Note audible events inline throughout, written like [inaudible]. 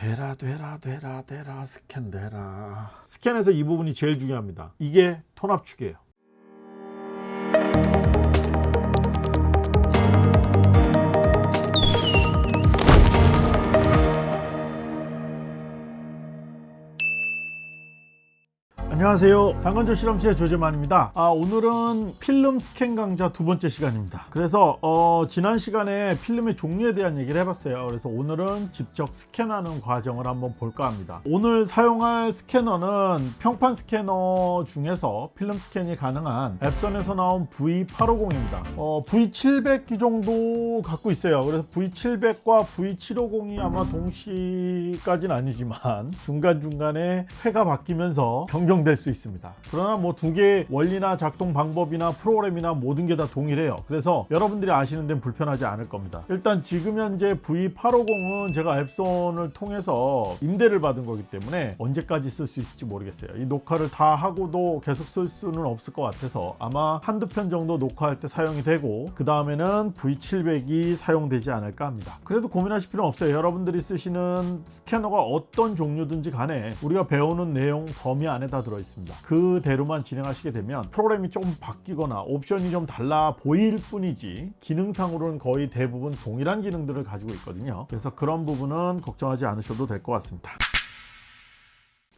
되라 되라 되라 되라 스캔 되라. 스캔에서 이 부분이 제일 중요합니다. 이게 톤압축이에요 안녕하세요. 당근조 실험실의 조재만입니다. 아, 오늘은 필름 스캔 강좌 두 번째 시간입니다. 그래서 어, 지난 시간에 필름의 종류에 대한 얘기를 해봤어요. 그래서 오늘은 직접 스캔하는 과정을 한번 볼까 합니다. 오늘 사용할 스캐너는 평판 스캐너 중에서 필름 스캔이 가능한 앱선에서 나온 V850입니다. 어, V700 정도 갖고 있어요. 그래서 V700과 V750이 아마 동시까지는 아니지만 중간중간에 회가 바뀌면서 변경 될 수 있습니다. 그러나 뭐 두 개의 원리나 작동 방법이나 프로그램이나 모든 게 다 동일해요. 그래서 여러분들이 아시는 데는 불편하지 않을 겁니다. 일단 지금 현재 V850은 제가 앱손을 통해서 임대를 받은 거기 때문에 언제까지 쓸 수 있을지 모르겠어요. 이 녹화를 다 하고도 계속 쓸 수는 없을 것 같아서 아마 한두 편 정도 녹화할 때 사용이 되고 그 다음에는 V700이 사용되지 않을까 합니다. 그래도 고민하실 필요는 없어요. 여러분들이 쓰시는 스캐너가 어떤 종류든지 간에 우리가 배우는 내용 범위 안에 다 들어있 습니다. 그대로만 진행하시게 되면 프로그램이 조금 바뀌거나 옵션이 좀 달라 보일 뿐이지 기능상으로는 거의 대부분 동일한 기능들을 가지고 있거든요. 그래서 그런 부분은 걱정하지 않으셔도 될 것 같습니다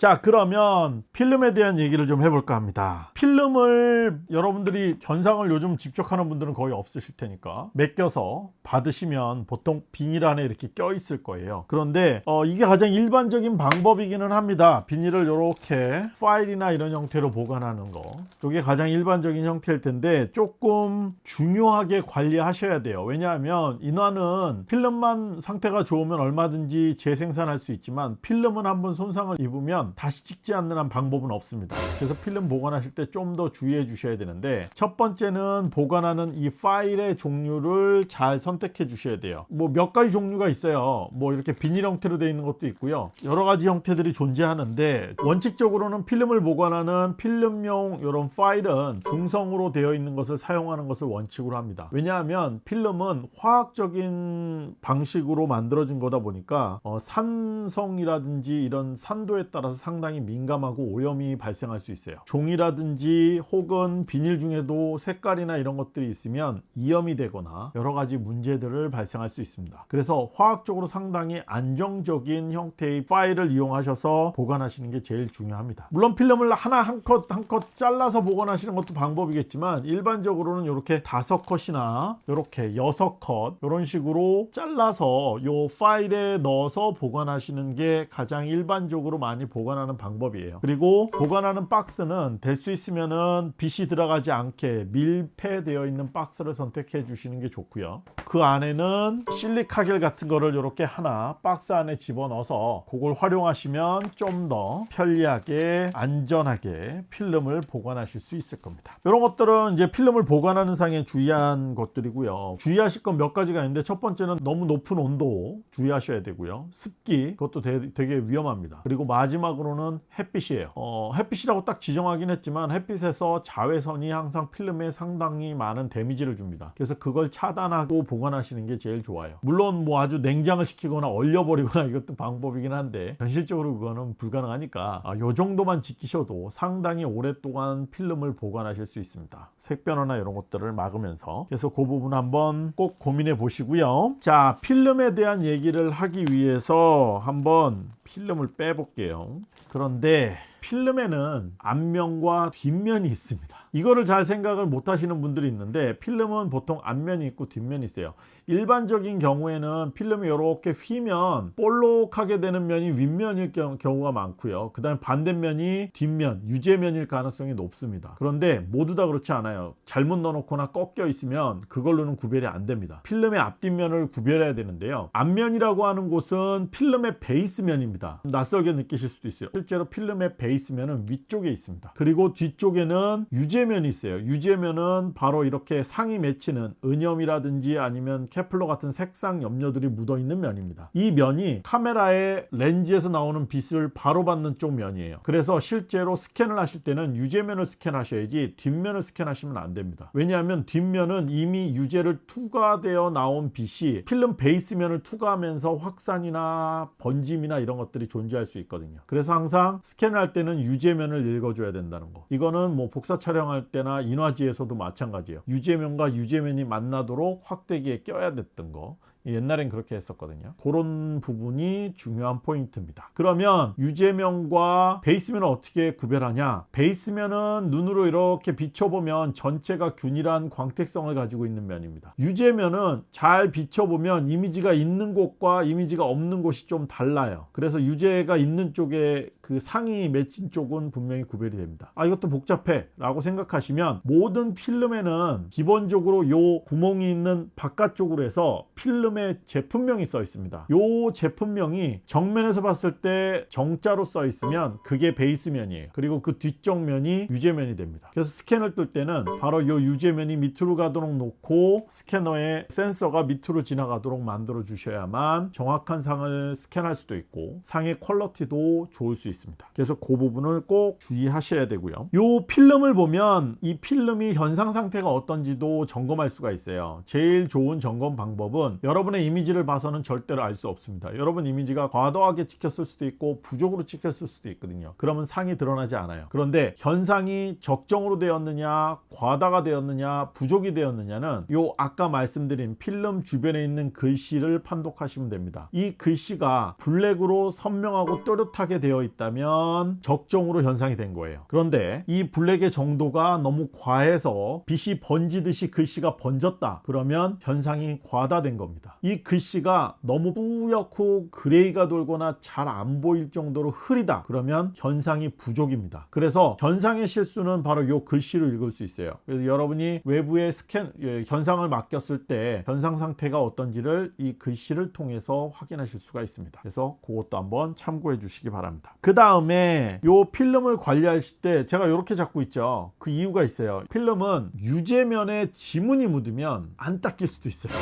자 그러면 필름에 대한 얘기를 좀 해볼까 합니다. 필름을 여러분들이 견상을 요즘 집적하는 분들은 거의 없으실 테니까 맡겨서 받으시면 보통 비닐 안에 이렇게 껴 있을 거예요. 그런데 어, 이게 가장 일반적인 방법이기는 합니다. 비닐을 이렇게 파일이나 이런 형태로 보관하는 거. 이게 가장 일반적인 형태일 텐데 조금 중요하게 관리하셔야 돼요. 왜냐하면 인화는 필름만 상태가 좋으면 얼마든지 재생산할 수 있지만 필름은 한번 손상을 입으면 다시 찍지 않는 한 방법은 없습니다. 그래서 필름 보관하실 때 좀 더 주의해 주셔야 되는데 첫 번째는 보관하는 이 파일의 종류를 잘 선택해 주셔야 돼요. 뭐 몇 가지 종류가 있어요. 뭐 이렇게 비닐 형태로 되어 있는 것도 있고요. 여러 가지 형태들이 존재하는데 원칙적으로는 필름을 보관하는 필름용 이런 파일은 중성으로 되어 있는 것을 사용하는 것을 원칙으로 합니다. 왜냐하면 필름은 화학적인 방식으로 만들어진 거다 보니까 어, 산성이라든지 이런 산도에 따라서 상당히 민감하고 오염이 발생할 수 있어요. 종이라든지 혹은 비닐 중에도 색깔이나 이런 것들이 있으면 이염이 되거나 여러 가지 문제들을 발생할 수 있습니다. 그래서 화학적으로 상당히 안정적인 형태의 파일을 이용하셔서 보관하시는 게 제일 중요합니다. 물론 필름을 하나 한 컷 한 컷 잘라서 보관하시는 것도 방법이겠지만 일반적으로는 이렇게 다섯 컷이나 이렇게 여섯 컷 이런 식으로 잘라서 이 파일에 넣어서 보관하시는 게 가장 일반적으로 많이 보관 하는 방법이에요. 그리고 보관하는 박스는 될 수 있으면은 빛이 들어가지 않게 밀폐되어 있는 박스를 선택해 주시는 게 좋고요. 그 안에는 실리카겔 같은 거를 이렇게 하나 박스 안에 집어넣어서 그걸 활용하시면 좀 더 편리하게 안전하게 필름을 보관하실 수 있을 겁니다. 이런 것들은 이제 필름을 보관하는 상에 주의한 것들이고요. 주의하실 건 몇 가지가 있는데 첫 번째는 너무 높은 온도 주의하셔야 되고요. 습기 그것도 되, 되게 위험합니다. 그리고 마지막 으로는 햇빛이에요. 어, 햇빛이라고 딱 지정하긴 했지만 햇빛에서 자외선이 항상 필름에 상당히 많은 데미지를 줍니다. 그래서 그걸 차단하고 보관하시는 게 제일 좋아요. 물론 뭐 아주 냉장을 시키거나 얼려버리거나 [laughs] 이것도 방법이긴 한데 현실적으로 그거는 불가능하니까 아, 요 정도만 지키셔도 상당히 오랫동안 필름을 보관하실 수 있습니다. 색 변화나 이런 것들을 막으면서. 그래서 그 부분 한번 꼭 고민해 보시고요. 자 필름에 대한 얘기를 하기 위해서 한번 필름을 빼볼게요. 그런데 필름에는 앞면과 뒷면이 있습니다 이거를 잘 생각을 못 하시는 분들이 있는데 필름은 보통 앞면이 있고 뒷면이 있어요. 일반적인 경우에는 필름이 이렇게 휘면 볼록하게 되는 면이 윗면일 경우가 많고요. 그 다음에 반대면이 뒷면 유제면일 가능성이 높습니다. 그런데 모두 다 그렇지 않아요. 잘못 넣어놓거나 꺾여 있으면 그걸로는 구별이 안 됩니다. 필름의 앞뒷면을 구별해야 되는데요. 앞면이라고 하는 곳은 필름의 베이스면입니다. 낯설게 느끼실 수도 있어요. 실제로 필름의 베이스면은 위쪽에 있습니다. 그리고 뒤쪽에는 유제 유제면이 있어요. 유제면은 바로 이렇게 상이 맺히는 은염이라든지 아니면 coupler 같은 색상 염료들이 묻어 있는 면입니다. 이 면이 카메라의 렌즈에서 나오는 빛을 바로 받는 쪽 면이에요. 그래서 실제로 스캔을 하실 때는 유제면을 스캔하셔야지 뒷면을 스캔하시면 안 됩니다. 왜냐하면 뒷면은 이미 유제를 투과되어 나온 빛이 필름 베이스면을 투과하면서 확산이나 번짐이나 이런 것들이 존재할 수 있거든요. 그래서 항상 스캔을 할 때는 유제면을 읽어줘야 된다는 거. 이거는 뭐 복사 촬영 할 때나 인화지에서도 마찬가지예요. 유제면과 유제면이 만나도록 확대기에 껴야 됐던 거. 옛날엔 그렇게 했었거든요. 그런 부분이 중요한 포인트입니다. 그러면 유제면과 베이스면을 어떻게 구별하냐? 베이스면은 눈으로 이렇게 비춰보면 전체가 균일한 광택성을 가지고 있는 면입니다. 유제면은 잘 비춰보면 이미지가 있는 곳과 이미지가 없는 곳이 좀 달라요. 그래서 유제가 있는 쪽에 그 상이 맺힌 쪽은 분명히 구별이 됩니다. 아 이것도 복잡해 라고 생각하시면 모든 필름에는 기본적으로 요 구멍이 있는 바깥쪽으로 해서 필름 필름에 제품명이 써 있습니다. 이 제품명이 정면에서 봤을 때 정자로 써 있으면 그게 베이스면이에요. 그리고 그 뒤쪽면이 유제면이 됩니다. 그래서 스캔을 뜰 때는 바로 이 유제면이 밑으로 가도록 놓고 스캐너에 센서가 밑으로 지나가도록 만들어 주셔야만 정확한 상을 스캔할 수도 있고 상의 퀄러티도 좋을 수 있습니다. 그래서 그 부분을 꼭 주의하셔야 되고요. 이 필름을 보면 이 필름이 현상 상태가 어떤지도 점검할 수가 있어요. 제일 좋은 점검 방법은 여러 여러분의 이미지를 봐서는 절대로 알 수 없습니다. 여러분 이미지가 과도하게 찍혔을 수도 있고 부족으로 찍혔을 수도 있거든요. 그러면 상이 드러나지 않아요. 그런데 현상이 적정으로 되었느냐 과다가 되었느냐 부족이 되었느냐는 요 아까 말씀드린 필름 주변에 있는 글씨를 판독하시면 됩니다. 이 글씨가 블랙으로 선명하고 또렷하게 되어 있다 면 적정으로 현상이 된 거예요. 그런데 이 블랙의 정도가 너무 과해서 빛이 번지듯이 글씨가 번졌다. 그러면 현상이 과다된 겁니다. 이 글씨가 너무 뿌옇고 그레이가 돌거나 잘 안 보일 정도로 흐리다 그러면 현상이 부족입니다 그래서 현상의 실수는 바로 이 글씨를 읽을 수 있어요 그래서 여러분이 외부에 스캔 예, 현상을 맡겼을 때 현상 상태가 어떤지를 이 글씨를 통해서 확인하실 수가 있습니다 그래서 그것도 한번 참고해 주시기 바랍니다 그 다음에 이 필름을 관리하실 때 제가 이렇게 잡고 있죠. 그 이유가 있어요. 필름은 유제면에 지문이 묻으면 안 닦일 수도 있어요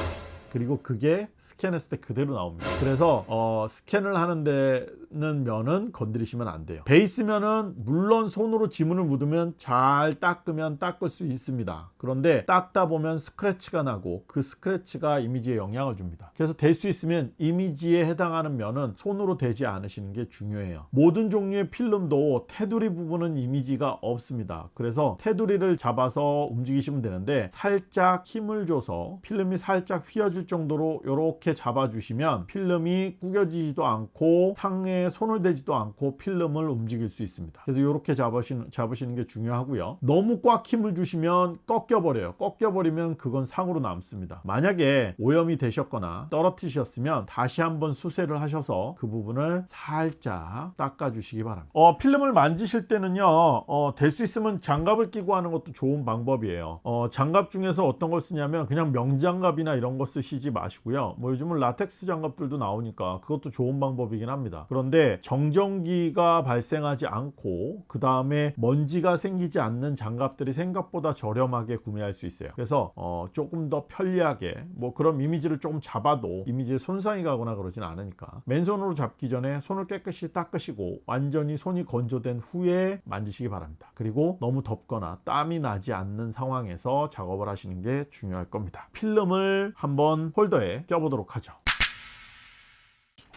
그리고 그게 스캔했을 때 그대로 나옵니다. 그래서 어, 스캔을 하는 데는 면은 건드리시면 안 돼요. 베이스면은 물론 손으로 지문을 묻으면 잘 닦으면 닦을 수 있습니다. 그런데 닦다 보면 스크래치가 나고 그 스크래치가 이미지에 영향을 줍니다. 그래서 될 수 있으면 이미지에 해당하는 면은 손으로 대지 않으시는 게 중요해요. 모든 종류의 필름도 테두리 부분은 이미지가 없습니다. 그래서 테두리를 잡아서 움직이시면 되는데 살짝 힘을 줘서 필름이 살짝 휘어질 정도로 이렇게 잡아주시면 필름이 구겨지지도 않고 상에 손을 대지도 않고 필름을 움직일 수 있습니다. 그래서 이렇게 잡으시는, 잡으시는 게 중요하고요. 너무 꽉 힘을 주시면 꺾여 버려요. 꺾여 버리면 그건 상으로 남습니다. 만약에 오염이 되셨거나 떨어뜨리셨으면 다시 한번 수세를 하셔서 그 부분을 살짝 닦아 주시기 바랍니다. 어, 필름을 만지실 때는요 어, 될 수 있으면 장갑을 끼고 하는 것도 좋은 방법이에요. 어, 장갑 중에서 어떤 걸 쓰냐면 그냥 명장갑이나 이런 거 쓰시 지 마시고요. 뭐 요즘은 라텍스 장갑들도 나오니까 그것도 좋은 방법이긴 합니다. 그런데 정전기가 발생하지 않고 그 다음에 먼지가 생기지 않는 장갑들이 생각보다 저렴하게 구매할 수 있어요. 그래서 어, 조금 더 편리하게 뭐 그런 이미지를 조금 잡아도 이미지에 손상이 가거나 그러진 않으니까 맨손으로 잡기 전에 손을 깨끗이 닦으시고 완전히 손이 건조된 후에 만지시기 바랍니다. 그리고 너무 덥거나 땀이 나지 않는 상황에서 작업을 하시는 게 중요할 겁니다. 필름을 한번 홀더에 껴보도록 하죠.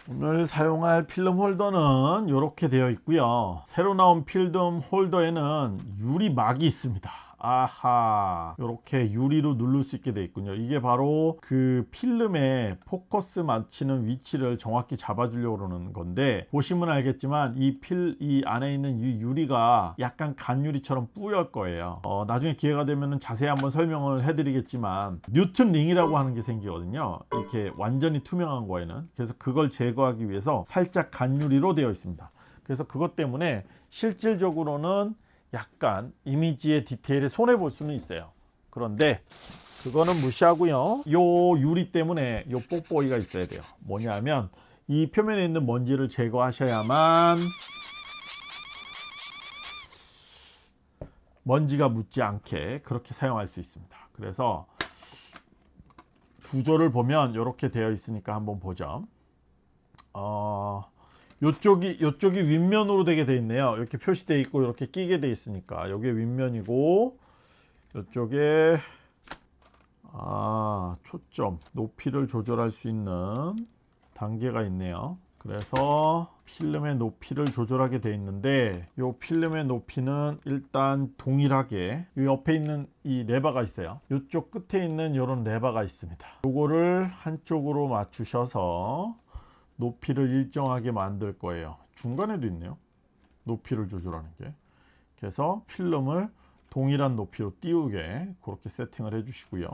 오늘 사용할 필름 홀더는 이렇게 되어 있고요. 새로 나온 필름 홀더에는 유리막이 있습니다 아하 이렇게 유리로 누를 수 있게 되어 있군요. 이게 바로 그 필름의 포커스 맞추는 위치를 정확히 잡아주려고 그러는 건데 보시면 알겠지만 이 필 이 안에 있는 이 유리가 약간 간유리처럼 뿌열 거예요. 어, 나중에 기회가 되면 자세히 한번 설명을 해드리겠지만 Newton ring이라고 하는 게 생기거든요. 이렇게 완전히 투명한 거에는. 그래서 그걸 제거하기 위해서 살짝 간유리로 되어 있습니다. 그래서 그것 때문에 실질적으로는 약간 이미지의 디테일에 손해 볼 수는 있어요 그런데 그거는 무시하고요 요 유리 때문에 요 뽁뽁이가 있어야 돼요 뭐냐면 이 표면에 있는 먼지를 제거하셔야만 먼지가 묻지 않게 그렇게 사용할 수 있습니다. 그래서 구조를 보면 이렇게 되어 있으니까 한번 보죠. 어, 요쪽이 요쪽이 윗면으로 되게 돼 있네요. 이렇게 표시되어 있고 이렇게 끼게 돼 있으니까 여기 윗면이고 이쪽에 아 초점 높이를 조절할 수 있는 단계가 있네요. 그래서 필름의 높이를 조절하게 돼 있는데 이 필름의 높이는 일단 동일하게 이 옆에 있는 이 레버가 있어요 이쪽 끝에 있는 이런 레버가 있습니다 이거를 한쪽으로 맞추셔서 높이를 일정하게 만들 거예요. 중간에도 있네요. 높이를 조절하는 게. 그래서 필름을 동일한 높이로 띄우게 그렇게 세팅을 해 주시고요.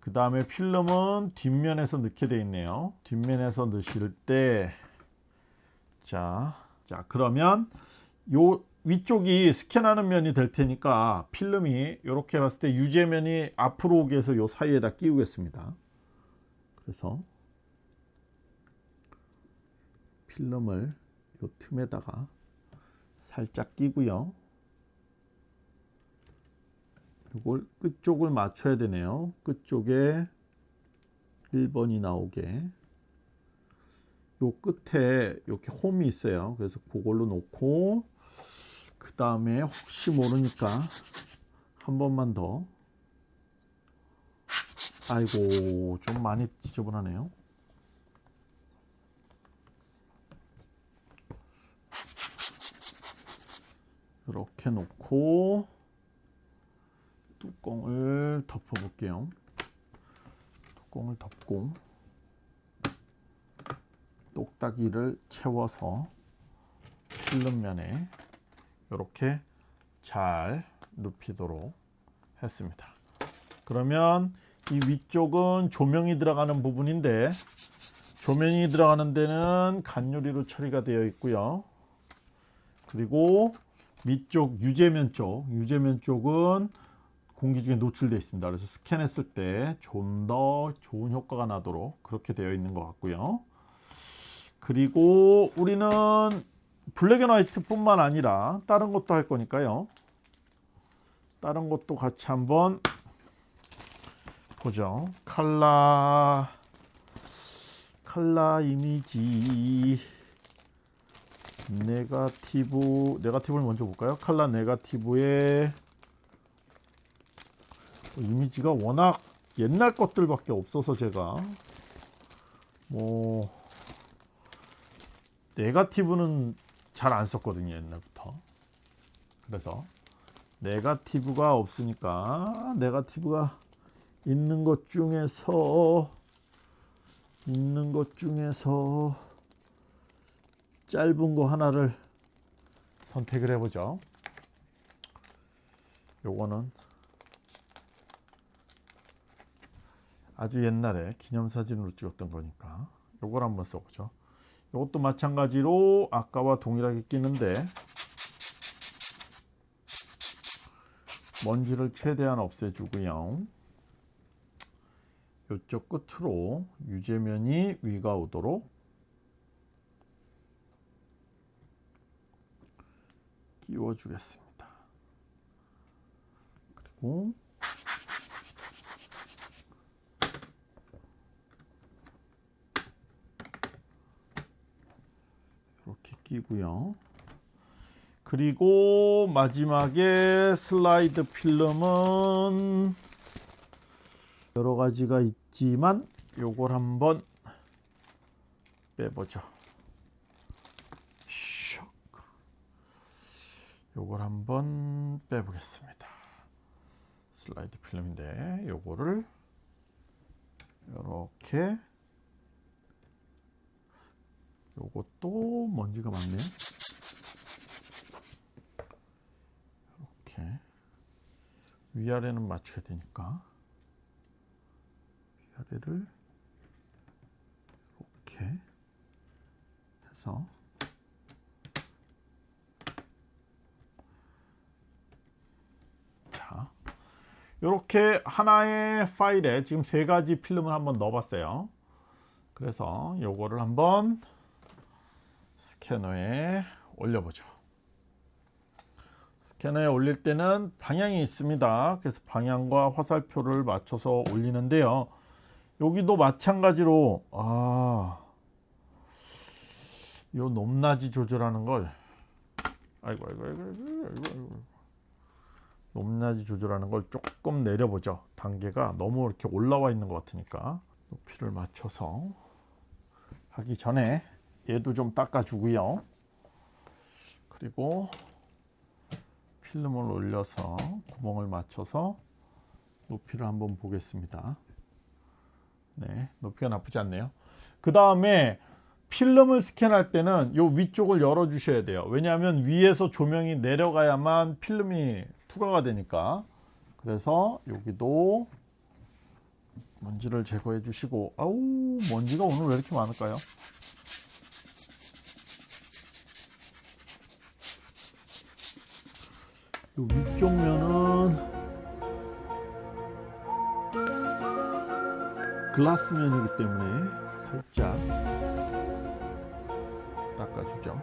그 다음에 필름은 뒷면에서 넣게 되어 있네요. 뒷면에서 넣으실 때. 자, 자 그러면 요 위쪽이 스캔하는 면이 될 테니까 필름이 이렇게 봤을 때 유제면이 앞으로 오게 해서 요 사이에다 끼우겠습니다. 그래서 필름을 요 틈에다가 살짝 끼고요. 이걸 끝쪽을 맞춰야 되네요. 끝쪽에 1번이 나오게. 요 끝에 이렇게 홈이 있어요. 그래서 그걸로 놓고 그 다음에 혹시 모르니까 한 번만 더. 아이고 좀 많이 지저분하네요 이렇게 놓고 뚜껑을 덮어 볼게요. 뚜껑을 덮고 똑딱이를 채워서 필름면에 이렇게 잘 눕히도록 했습니다. 그러면 이 위쪽은 조명이 들어가는 부분인데 조명이 들어가는 데는 간유리로 처리가 되어 있고요. 그리고 밑쪽 유제면 쪽 유제면 쪽은 공기 중에 노출되어 있습니다. 그래서 스캔했을 때 좀 더 좋은 효과가 나도록 그렇게 되어 있는 것 같고요. 그리고 우리는 black and white 뿐만 아니라 다른 것도 할 거니까요. 다른 것도 같이 한번 보죠. 칼라 칼라 이미지 네가티브 네가티브를 먼저 볼까요? 칼라 네가티브의 이미지가 워낙 옛날 것들밖에 없어서 제가 뭐 네가티브는 잘 안 썼거든요 옛날부터. 그래서 네가티브가 없으니까 네가티브가 있는 것 중에서 있는 것 중에서 짧은 거 하나를 선택을 해보죠 요거는 아주 옛날에 기념사진으로 찍었던 거니까 요걸 한번 써보죠 이것도 마찬가지로 아까와 동일하게 끼는데 먼지를 최대한 없애주고요. 이쪽 끝으로 유제면이 위가 오도록 끼워 주겠습니다. 그리고 이렇게 끼고요. 그리고 마지막에 슬라이드 필름은 여러 가지가 있지만 요걸 한번 빼보죠. 요걸 한번 빼보겠습니다. 슬라이드 필름인데 요거를 이렇게 요것도 먼지가 많네요. 이렇게 위아래는 맞춰야 되니까 위아래를 이렇게 해서 이렇게 하나의 파일에 지금 세 가지 필름을 한번 넣어 봤어요. 그래서 요거를 한번 스캐너에 올려보죠. 스캐너에 올릴 때는 방향이 있습니다. 그래서 방향과 화살표를 맞춰서 올리는데요. 여기도 마찬가지로 아, 요 높낮이 조절하는 걸 아이고 아이고 아이고 아이고 아이고, 아이고. 높낮이 조절하는 걸 조금 내려보죠. 단계가 너무 이렇게 올라와 있는 것 같으니까 높이를 맞춰서 하기 전에 얘도 좀 닦아 주고요. 그리고 필름을 올려서 구멍을 맞춰서 높이를 한번 보겠습니다. 네, 높이가 나쁘지 않네요. 그 다음에 필름을 스캔할 때는 요 위쪽을 열어 주셔야 돼요. 왜냐하면 위에서 조명이 내려가야만 필름이 투과가 되니까. 그래서 여기도 먼지를 제거해 주시고 아우 먼지가 오늘 왜 이렇게 많을까요? 요 위쪽 면은 글라스 면이기 때문에 살짝 닦아주죠.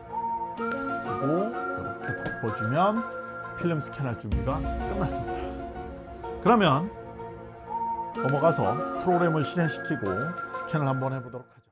그리고 이렇게 덮어주면 필름 스캔할 준비가 끝났습니다. 그러면 넘어가서 프로그램을 실행시키고 스캔을 한번 해보도록 하죠.